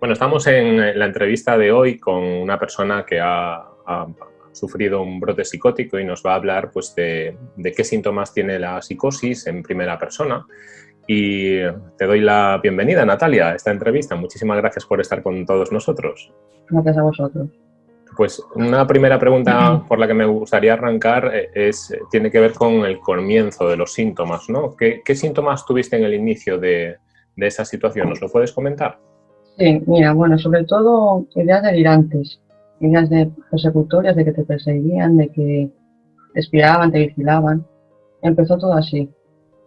Bueno, estamos en la entrevista de hoy con una persona que ha, sufrido un brote psicótico y nos va a hablar pues, de, qué síntomas tiene la psicosis en primera persona. Y te doy la bienvenida, Natalia, a esta entrevista. Muchísimas gracias por estar con todos nosotros. Gracias a vosotros. Pues una primera pregunta por la que me gustaría arrancar eh, es, tiene que ver con el comienzo de los síntomas. ¿no? ¿Qué, síntomas tuviste en el inicio de, de esa situación? ¿Nos lo puedes comentar? Sí, mira, bueno, sobre todo ideas delirantes, ideas de persecutorias, de que te perseguían, de que te espiaban, te vigilaban. Empezó todo así,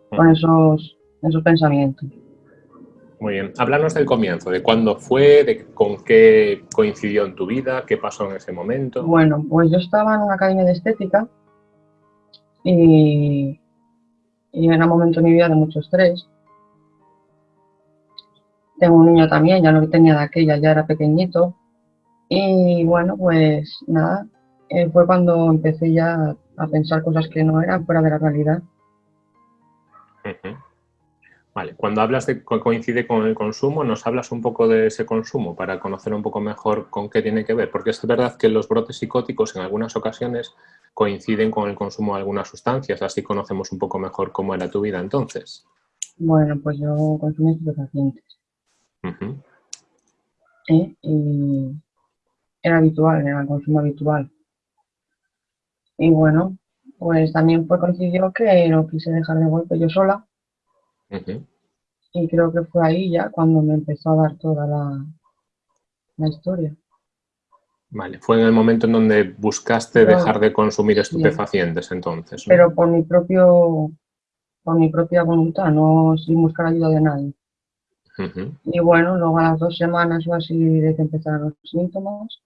con esos, esos pensamientos. Muy bien. Háblanos del comienzo, de cuándo fue, de con qué coincidió en tu vida, qué pasó en ese momento. Bueno, pues yo estaba en una academia de estética y, y era un momento en mi vida de mucho estrés tengo un niño también, ya no tenía de aquella, ya era pequeñito. Y bueno, pues nada, eh, fue cuando empecé ya a pensar cosas que no eran fuera de la realidad. Vale, cuando hablas de que coincide con el consumo, ¿nos hablas un poco de ese consumo para conocer un poco mejor con qué tiene que ver? Porque es verdad que los brotes psicóticos en algunas ocasiones coinciden con el consumo de algunas sustancias, así conocemos un poco mejor cómo era tu vida entonces. Bueno, pues yo consumí estupefacientes. ¿Eh? Y era habitual, era el consumo habitual. Y bueno, pues también fue coincidió que no quise dejar de golpe yo sola. Y creo que fue ahí ya cuando me empezó a dar toda la, la historia. Vale, fue en el momento en donde buscaste dejar de consumir estupefacientes entonces. Pero por mi propio, por mi propia voluntad, no sin buscar ayuda de nadie. Y bueno, luego a las dos semanas o así de que empezaron los síntomas,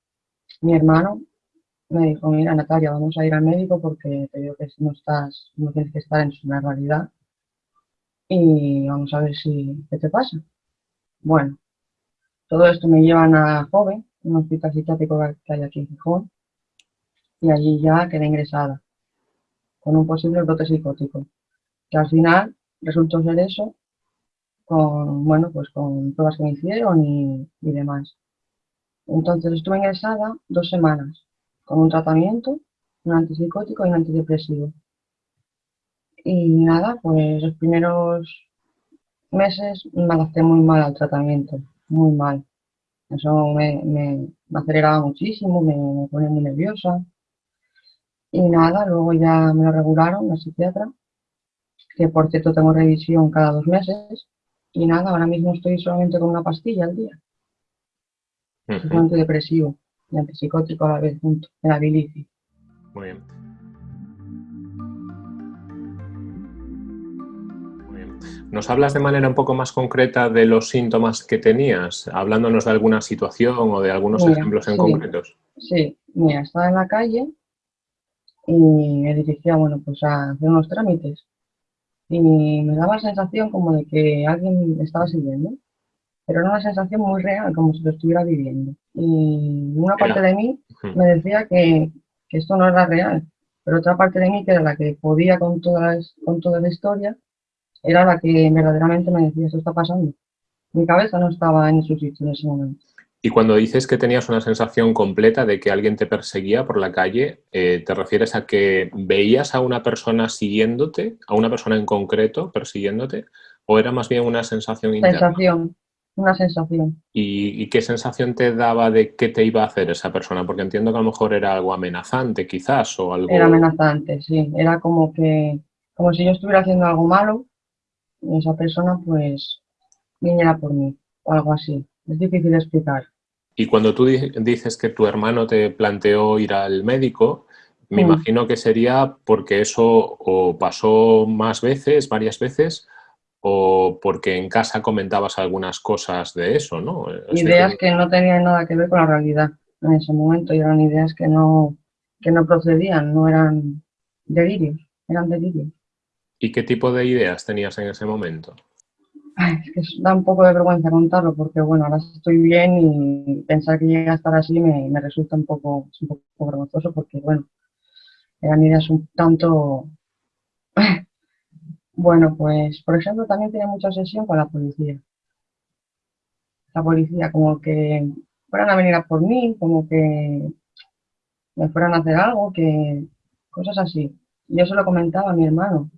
mi hermano me dijo, mira Natalia, vamos a ir al médico porque te digo que no estás, no tienes que estar en su realidad. Y vamos a ver si qué te pasa. Bueno, todo esto me llevan a Joven, un hospital psiquiátrico que hay aquí en Gijón, y allí ya quedé ingresada con un posible brote psicótico, que al final resultó ser eso con, bueno, pues con pruebas que me hicieron y, demás. Entonces estuve ingresada dos semanas con un tratamiento, un antipsicótico y un antidepresivo. Y nada, pues los primeros meses me adapté muy mal al tratamiento, muy mal. Eso me, me, aceleraba muchísimo, me, me, ponía muy nerviosa. Y nada, luego ya me lo regularon, la psiquiatra, que por cierto tengo revisión cada dos meses. Y nada, ahora mismo estoy solamente con una pastilla al día. Es un antidepresivo y antipsicótico a la vez junto, en la bilici. Muy bien. Muy bien. ¿Nos hablas de manera un poco más concreta de los síntomas que tenías, hablándonos de alguna situación o de algunos ejemplos en concretos? Sí, mira, estaba en la calle y me dirigía, bueno, pues a hacer unos trámites y me daba la sensación como de que alguien me estaba siguiendo, pero era una sensación muy real, como si lo estuviera viviendo. Y una parte de mí me decía que, que, esto no era real, pero otra parte de mí, que era la que podía con, todas, con toda la historia, era la que verdaderamente me decía, esto está pasando. Mi cabeza no estaba en su sitio en ese momento. Y cuando dices que tenías una sensación completa de que alguien te perseguía por la calle, eh, ¿te refieres a que veías a una persona siguiéndote, a una persona en concreto persiguiéndote, o era más bien una sensación interna? Sensación, una sensación. ¿Y, qué sensación te daba de qué te iba a hacer esa persona? Porque entiendo que a lo mejor era algo amenazante quizás, o algo... Era amenazante, sí. Era como que, como si yo estuviera haciendo algo malo y esa persona pues viniera por mí, o algo así. Es difícil de explicar. Y cuando tú dices que tu hermano te planteó ir al médico, me mm. imagino que sería porque eso o pasó más veces, varias veces, o porque en casa comentabas algunas cosas de eso, ¿no? Ideas que no tenían nada que ver con la realidad en ese momento y eran ideas que no, que no procedían, no eran delirios, eran delirios. ¿Y qué tipo de ideas tenías en ese momento? Es que da un poco de vergüenza contarlo porque, bueno, ahora estoy bien y pensar que llega a estar así me, me resulta un poco, un poco vergonzoso porque, bueno, eran ideas un tanto... bueno, pues, por ejemplo, también tenía mucha obsesión con la policía. la policía, como que fueran a venir a por mí, como que me fueran a hacer algo, que cosas así. Yo se lo comentaba a mi hermano,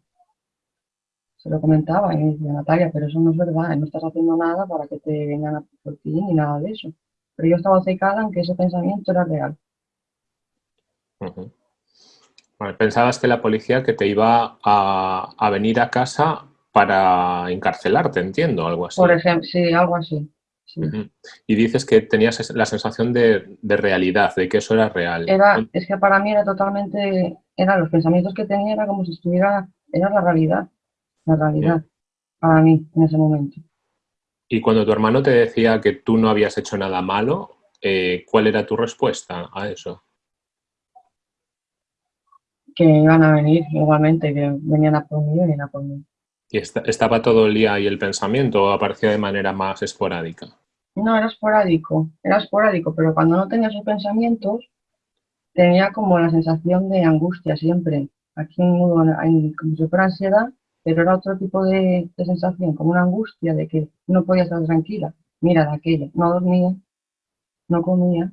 se lo comentaba y me decía, Natalia, pero eso no es verdad, no estás haciendo nada para que te vengan a por ti ni nada de eso. Pero yo estaba secada en que ese pensamiento era real. pensabas que la policía que te iba a, venir a casa para encarcelarte, entiendo, algo así. Por ejemplo, sí, algo así. Y dices que tenías la sensación de, realidad, de que eso era real. Era, es que para mí era totalmente, eran los pensamientos que tenía, era como si estuviera, era la realidad, la realidad, para mí en ese momento. Y cuando tu hermano te decía que tú no habías hecho nada malo, eh, ¿cuál era tu respuesta a eso? Que iban a venir igualmente, que venían a por mí, venían a por mí. ¿Y estaba todo el día ahí el pensamiento o aparecía de manera más esporádica? No, era esporádico, era esporádico, pero cuando no tenía esos pensamientos tenía como la sensación de angustia siempre. Aquí en como si fuera ansiedad, pero era otro tipo de, sensación, como una angustia de que no podía estar tranquila. Mira de aquella, no dormía, no comía,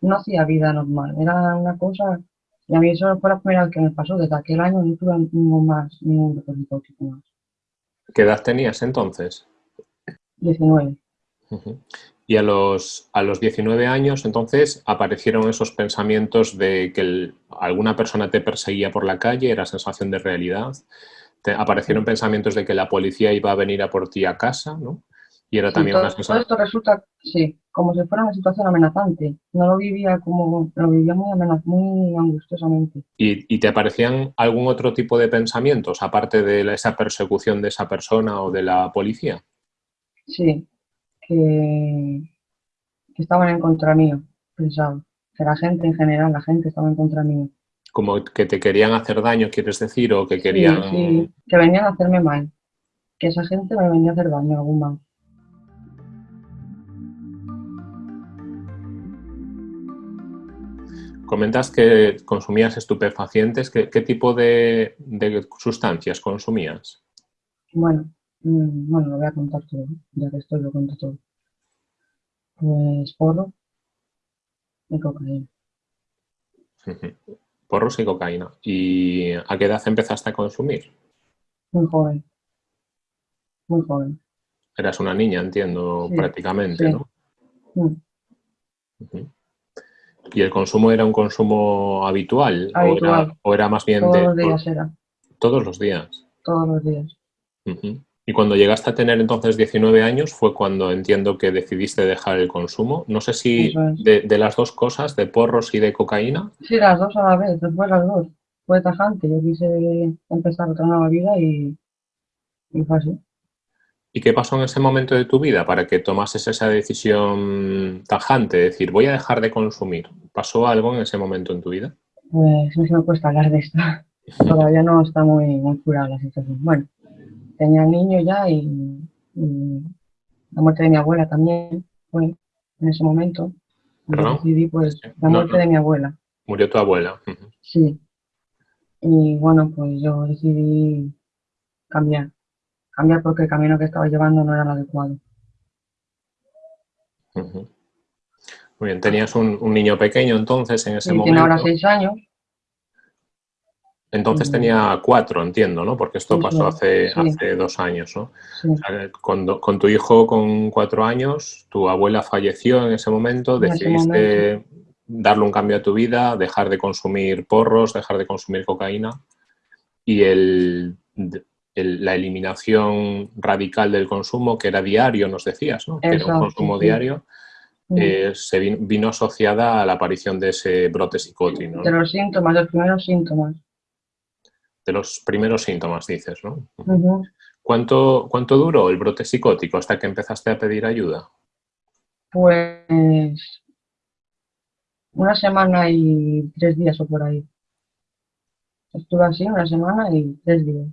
no hacía vida normal, era una cosa, y a mí eso fue la primera vez que me pasó, desde aquel año no tuve ningún más, ningún depósito más. ¿Qué edad tenías entonces? 19. Y a los, a los 19 años, entonces, aparecieron esos pensamientos de que alguna persona te perseguía por la calle, era sensación de realidad. Te, aparecieron pensamientos de que la policía iba a venir a por ti a casa, ¿no? Y era también una sensación... Todo esto resulta, sí, como si fuera una situación amenazante. No lo vivía como, lo vivía muy, muy angustiosamente. ¿Y, ¿Y, te aparecían algún otro tipo de pensamientos, aparte de esa persecución de esa persona o de la policía? Sí, que, estaban en contra mío, pensaba. Que la gente en general, la gente estaba en contra mío. Como que te querían hacer daño, quieres decir, o que querían... Sí, que venían a hacerme mal. Que esa gente me venía a hacer daño, algún mal. Comentas que consumías estupefacientes. ¿Qué, tipo de, sustancias consumías? Bueno, mm, bueno, lo voy a contar todo, ya que estoy lo cuento todo. Pues porro y cocaína. Porros y cocaína. ¿Y a qué edad empezaste a consumir? Muy joven. Muy joven. Eras una niña, entiendo, prácticamente, ¿no? Mm. ¿Y el consumo era un consumo habitual? ¿O, era, más bien Todos los días era. ¿Todos los días? Todos los días. Y cuando llegaste a tener entonces 19 años fue cuando entiendo que decidiste dejar el consumo. No sé si de, las dos cosas, de porros y de cocaína. Sí, las dos a la vez, después las dos. Fue tajante, yo quise empezar otra nueva vida y, y fue así. ¿Y qué pasó en ese momento de tu vida para que tomases esa decisión tajante, de decir, voy a dejar de consumir? ¿Pasó algo en ese momento en tu vida? Pues no se me cuesta hablar de esto. Todavía no está muy, muy curada la situación. Bueno, tenía niño ya y, la muerte de mi abuela también fue en ese momento. decidí, pues, la muerte de mi abuela. ¿Murió tu abuela? Sí. Y bueno, pues yo decidí cambiar cambiar porque el camino que estaba llevando no era el adecuado. Muy bien, tenías un, niño pequeño entonces en ese momento. Tiene ahora seis años. Entonces tenía cuatro, entiendo, ¿no? Porque esto pasó hace, hace dos años, ¿no? con, tu hijo con cuatro años, tu abuela falleció en ese momento, decidiste darle un cambio a tu vida, dejar de consumir porros, dejar de consumir cocaína y el la eliminación radical del consumo, que era diario, nos decías, ¿no? que era un consumo diario, eh, se vino, asociada a la aparición de ese brote psicótico. De los síntomas, los primeros síntomas. De los primeros síntomas, dices, ¿no? ¿Cuánto, ¿Cuánto duró el brote psicótico hasta que empezaste a pedir ayuda? Pues una semana y tres días o por ahí. Estuve así una semana y tres días.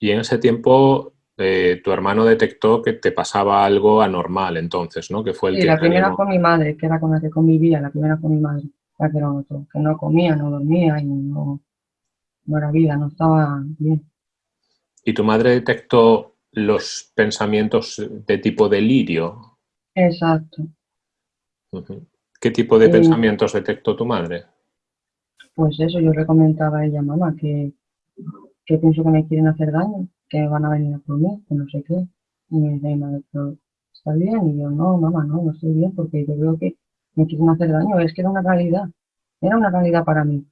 Y en ese tiempo eh, tu hermano detectó que te pasaba algo anormal entonces, ¿no? Que fue el sí, la primera fue mi madre, que era con la que convivía, la primera fue mi madre, la que lo que no comía, no dormía y no, vida, no estaba bien. ¿Y tu madre detectó los pensamientos de tipo delirio? Exacto. ¿Qué tipo de pensamientos detectó tu madre? Pues eso, yo le comentaba a ella, mamá, que, que pienso que me quieren hacer daño, que van a venir a por mí, que no sé qué. Y me dice, madre, pero ¿está bien? Y yo, no, mamá, no, no estoy bien porque yo veo que me quieren hacer daño. Es que era una realidad, era una realidad para mí.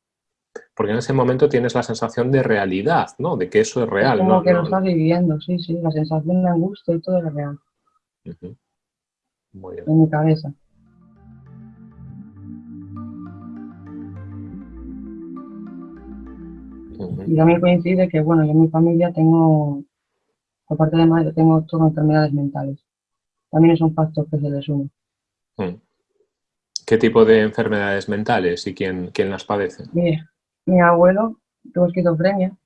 Porque en ese momento tienes la sensación de realidad, ¿no? De que eso es real. como que lo estás viviendo, sí, sí, la sensación de angustia y todo es real. Muy bien. En mi cabeza. Y también coincide que, bueno, yo en mi familia tengo, aparte de madre, tengo todas enfermedades mentales. También es un factor que se les une. Mm. ¿Qué tipo de enfermedades mentales y quién, quién las padece? Mira, mi abuelo tuvo esquizofrenia,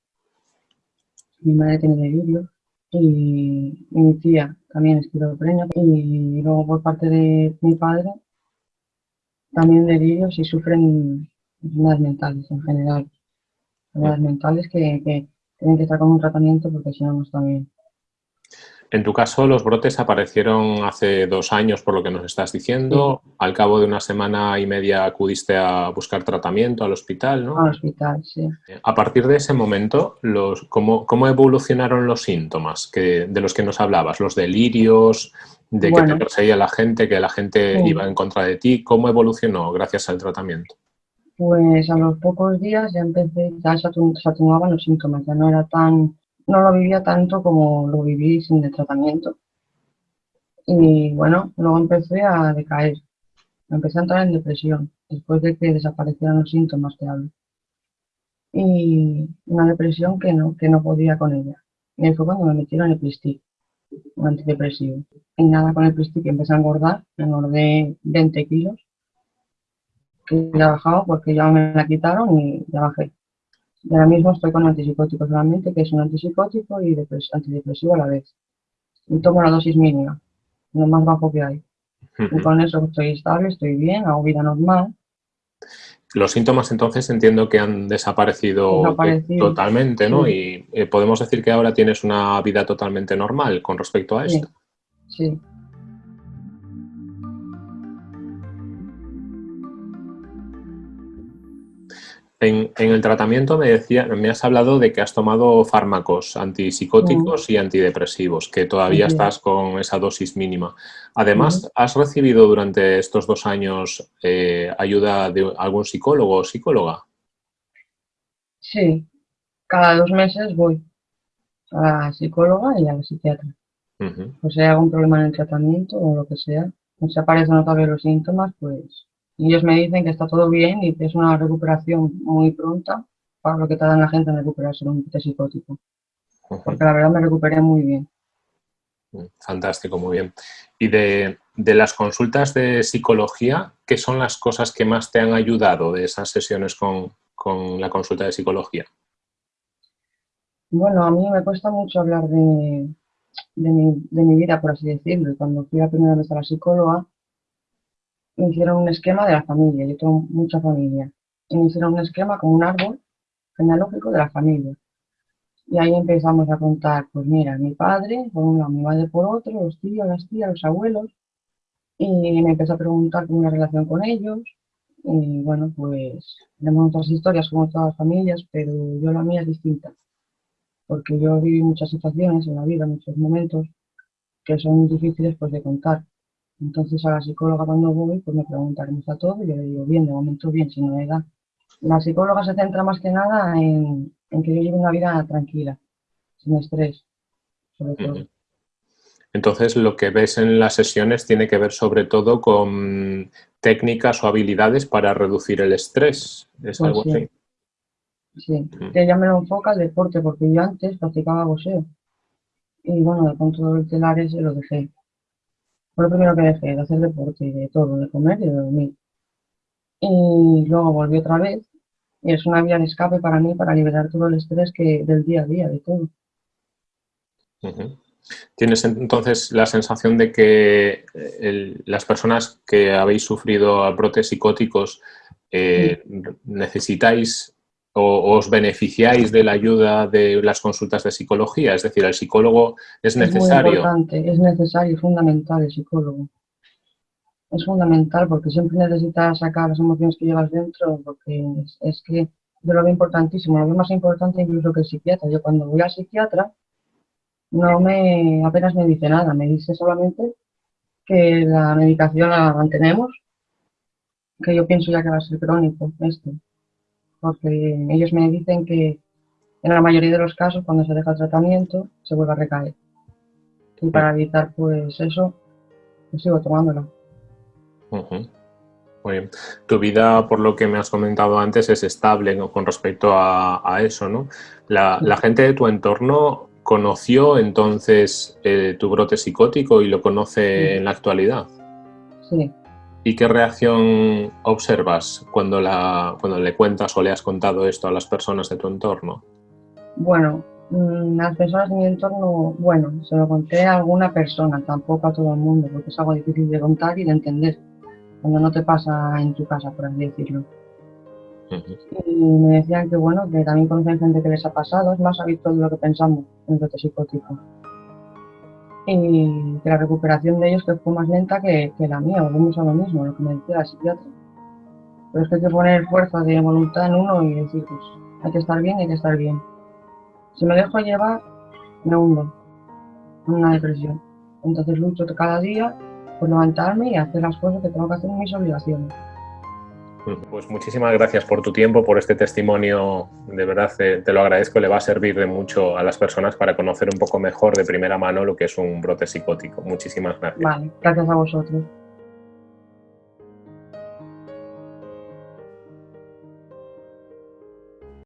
mi madre tiene delirio. Y, mi tía también esquizofrenia. Y luego por parte de mi padre también delirios y sufren enfermedades mentales en general. Enfermedades mentales que, tienen que estar con un tratamiento porque si no, no está bien. En tu caso, los brotes aparecieron hace dos años, por lo que nos estás diciendo. Al cabo de una semana y media acudiste a buscar tratamiento al hospital, ¿no? Al hospital, sí. A partir de ese momento, los, ¿cómo, cómo evolucionaron los síntomas que, de los que nos hablabas? Los delirios, de que te perseguía la gente, que la gente iba en contra de ti. ¿Cómo evolucionó gracias al tratamiento? Pues a los pocos días ya empecé, ya se atenuaban los síntomas, ya no era tan, no lo vivía tanto como lo viví sin el tratamiento. Y bueno, luego empecé a decaer, empecé a entrar en depresión, después de que desaparecieran los síntomas que hablo. Y una depresión que no, que no podía con ella. Y fue cuando me metieron el Plistic, un antidepresivo. Y nada, con el Plistic empecé a engordar, engordé 20 kilos que ya bajado porque ya me la quitaron y ya bajé. Y ahora mismo estoy con antipsicóticos solamente, que es un antipsicótico y antidepresivo a la vez. Y tomo la dosis mínima, lo más bajo que hay. Y con eso estoy estable, estoy bien, hago vida normal. Los síntomas entonces entiendo que han desaparecido, totalmente, ¿no? Y eh, podemos decir que ahora tienes una vida totalmente normal con respecto a esto. Sí. En, el tratamiento me decía, me has hablado de que has tomado fármacos antipsicóticos y antidepresivos, que todavía estás con esa dosis mínima. Además, ¿has recibido durante estos dos años eh, ayuda de algún psicólogo o psicóloga? Sí, cada dos meses voy a la psicóloga y a la psiquiatra. O sea, hay algún problema en el tratamiento o lo que sea, no se aparecen otra vez los síntomas, pues y ellos me dicen que está todo bien y que es una recuperación muy pronta para lo que tarda la gente en recuperarse de un psicótico. Porque la verdad me recuperé muy bien. Fantástico, muy bien. Y de, las consultas de psicología, ¿qué son las cosas que más te han ayudado de esas sesiones con, la consulta de psicología? Bueno, a mí me cuesta mucho hablar de, mi, de mi vida, por así decirlo. Y cuando fui a primera vez a la psicóloga, me hicieron un esquema de la familia, yo tengo mucha familia, y me hicieron un esquema con un árbol genealógico de la familia. Y ahí empezamos a contar, pues mira, mi padre por un lado, mi madre por otro, los tíos, las tías, los abuelos, y me empecé a preguntar cómo una relación con ellos, y bueno, pues tenemos otras historias como todas las familias, pero yo la mía es distinta, porque yo viví muchas situaciones en la vida, muchos momentos que son difíciles pues de contar. Entonces a la psicóloga cuando voy, pues me pregunta cómo está todo y yo le digo, bien, de momento bien, sin novedad. La psicóloga se centra más que nada en, que yo lleve una vida tranquila, sin estrés, sobre todo. Entonces lo que ves en las sesiones tiene que ver sobre todo con técnicas o habilidades para reducir el estrés. ¿Es pues algo sí. así? Sí, que ella me lo enfoca el deporte, porque yo antes practicaba boxeo. Y bueno, de pronto el telar ese lo dejé. Fue lo primero que dejé, de hacer deporte y de todo, de comer y de dormir. Y luego volví otra vez y es una vía de escape para mí para liberar todo el estrés que del día a día, de todo. ¿Tienes entonces la sensación de que eh, las personas que habéis sufrido brotes psicóticos eh, necesitáis o os beneficiáis de la ayuda de las consultas de psicología? Es decir, ¿el psicólogo es necesario? Es importante, es necesario, fundamental el psicólogo. es fundamental porque siempre necesitas sacar las emociones que llevas dentro, porque es, que yo lo veo importantísimo, lo veo más importante incluso que el psiquiatra. Yo cuando voy al psiquiatra no me apenas me dice nada, me dice solamente que la medicación la mantenemos, que yo pienso ya que va a ser crónico esto, porque ellos me dicen que en la mayoría de los casos cuando se deja el tratamiento se vuelve a recaer. Y para evitar pues eso, pues sigo tomándola. Muy bien. Tu vida, por lo que me has comentado antes, es estable con respecto a, eso, ¿no? La, gente de tu entorno conoció entonces eh, tu brote psicótico y lo conoce en la actualidad. Sí. ¿Y qué reacción observas cuando, la, cuando le cuentas o le has contado esto a las personas de tu entorno? Bueno, mm, las personas de mi entorno, bueno, se lo conté a alguna persona, tampoco a todo el mundo, porque es algo difícil de contar y de entender cuando no te pasa en tu casa, por así decirlo. Y me decían que bueno, que también conocen gente que les ha pasado, es más habitual de lo que pensamos en el brote psicótico. Y que la recuperación de ellos que fue más lenta que, la mía, volvemos a lo mismo, lo que me decía la psiquiatra. Pero es que hay que poner fuerza de voluntad en uno y decir, pues hay que estar bien, hay que estar bien. Si me dejo llevar, me hundo en una depresión. Entonces lucho cada día por levantarme y hacer las cosas que tengo que hacer en mis obligaciones. Pues muchísimas gracias por tu tiempo, por este testimonio. De verdad te, te, lo agradezco, le va a servir de mucho a las personas para conocer un poco mejor de primera mano lo que es un brote psicótico. Muchísimas gracias. Vale, gracias a vosotros.